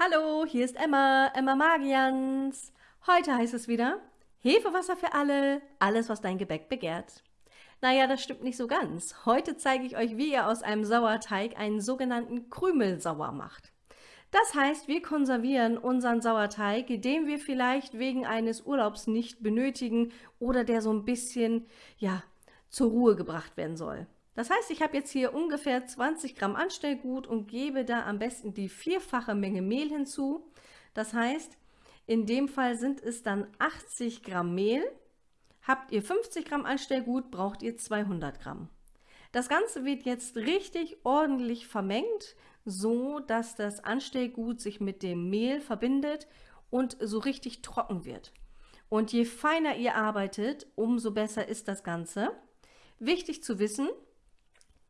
Hallo, hier ist Emma, Emma Magians. Heute heißt es wieder Hefewasser für alle, alles was dein Gebäck begehrt. Naja, das stimmt nicht so ganz. Heute zeige ich euch, wie ihr aus einem Sauerteig einen sogenannten Krümelsauer macht. Das heißt, wir konservieren unseren Sauerteig, den wir vielleicht wegen eines Urlaubs nicht benötigen oder der so ein bisschen, ja, zur Ruhe gebracht werden soll. Das heißt, ich habe jetzt hier ungefähr 20 Gramm Anstellgut und gebe da am besten die vierfache Menge Mehl hinzu. Das heißt, in dem Fall sind es dann 80 Gramm Mehl. Habt ihr 50 Gramm Anstellgut, braucht ihr 200 Gramm. Das Ganze wird jetzt richtig ordentlich vermengt, so dass das Anstellgut sich mit dem Mehl verbindet und so richtig trocken wird. Und je feiner ihr arbeitet, umso besser ist das Ganze. Wichtig zu wissen,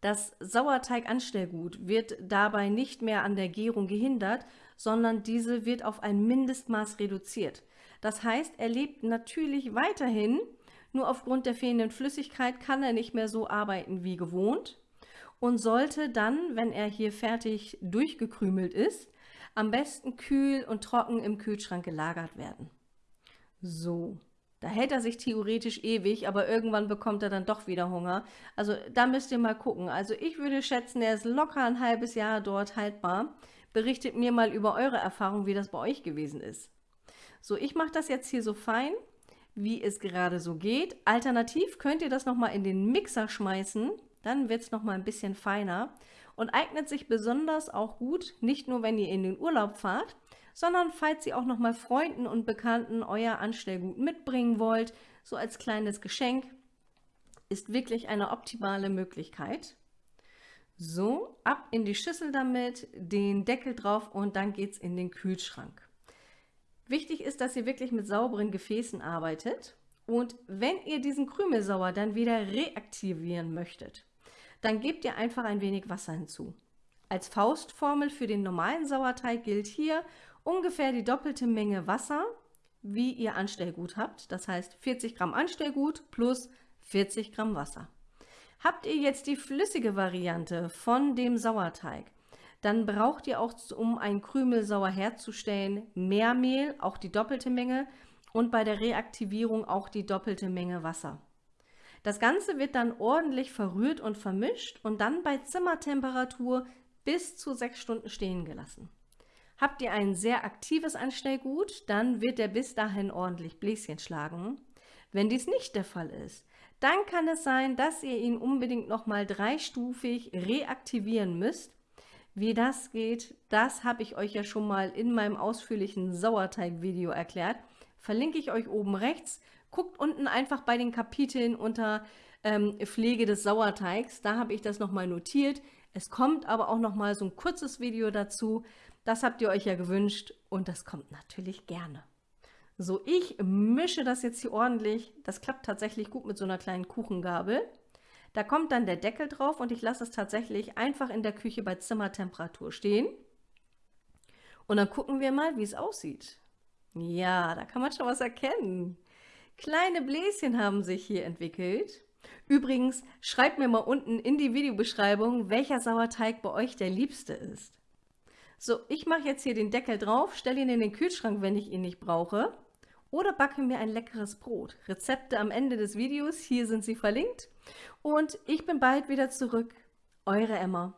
das Sauerteiganstellgut wird dabei nicht mehr an der Gärung gehindert, sondern diese wird auf ein Mindestmaß reduziert. Das heißt, er lebt natürlich weiterhin, nur aufgrund der fehlenden Flüssigkeit kann er nicht mehr so arbeiten wie gewohnt und sollte dann, wenn er hier fertig durchgekrümelt ist, am besten kühl und trocken im Kühlschrank gelagert werden. So, da hält er sich theoretisch ewig, aber irgendwann bekommt er dann doch wieder Hunger. Also da müsst ihr mal gucken. Also ich würde schätzen, er ist locker ein halbes Jahr dort haltbar. Berichtet mir mal über eure Erfahrung, wie das bei euch gewesen ist. So, ich mache das jetzt hier so fein, wie es gerade so geht. Alternativ könnt ihr das nochmal in den Mixer schmeißen. Dann wird es nochmal ein bisschen feiner und eignet sich besonders auch gut, nicht nur wenn ihr in den Urlaub fahrt, sondern falls ihr auch noch mal Freunden und Bekannten euer Anstellgut mitbringen wollt, so als kleines Geschenk, ist wirklich eine optimale Möglichkeit. So, ab in die Schüssel damit, den Deckel drauf und dann geht es in den Kühlschrank. Wichtig ist, dass ihr wirklich mit sauberen Gefäßen arbeitet und wenn ihr diesen Krümelsauer dann wieder reaktivieren möchtet, dann gebt ihr einfach ein wenig Wasser hinzu. Als Faustformel für den normalen Sauerteig gilt hier ungefähr die doppelte Menge Wasser, wie ihr Anstellgut habt. Das heißt 40 Gramm Anstellgut plus 40 Gramm Wasser. Habt ihr jetzt die flüssige Variante von dem Sauerteig, dann braucht ihr auch, um einen Krümelsauer herzustellen, mehr Mehl, auch die doppelte Menge und bei der Reaktivierung auch die doppelte Menge Wasser. Das Ganze wird dann ordentlich verrührt und vermischt und dann bei Zimmertemperatur bis zu sechs Stunden stehen gelassen. Habt ihr ein sehr aktives Anstellgut, dann wird er bis dahin ordentlich Bläschen schlagen. Wenn dies nicht der Fall ist, dann kann es sein, dass ihr ihn unbedingt nochmal dreistufig reaktivieren müsst. Wie das geht, das habe ich euch ja schon mal in meinem ausführlichen Sauerteig-Video erklärt. Verlinke ich euch oben rechts. Guckt unten einfach bei den Kapiteln unter ähm, Pflege des Sauerteigs. Da habe ich das nochmal notiert. Es kommt aber auch nochmal so ein kurzes Video dazu. Das habt ihr euch ja gewünscht und das kommt natürlich gerne. So, ich mische das jetzt hier ordentlich. Das klappt tatsächlich gut mit so einer kleinen Kuchengabel. Da kommt dann der Deckel drauf und ich lasse es tatsächlich einfach in der Küche bei Zimmertemperatur stehen. Und dann gucken wir mal, wie es aussieht. Ja, da kann man schon was erkennen. Kleine Bläschen haben sich hier entwickelt. Übrigens, schreibt mir mal unten in die Videobeschreibung, welcher Sauerteig bei euch der liebste ist. So, ich mache jetzt hier den Deckel drauf, stelle ihn in den Kühlschrank, wenn ich ihn nicht brauche. Oder backe mir ein leckeres Brot. Rezepte am Ende des Videos, hier sind sie verlinkt. Und ich bin bald wieder zurück. Eure Emma.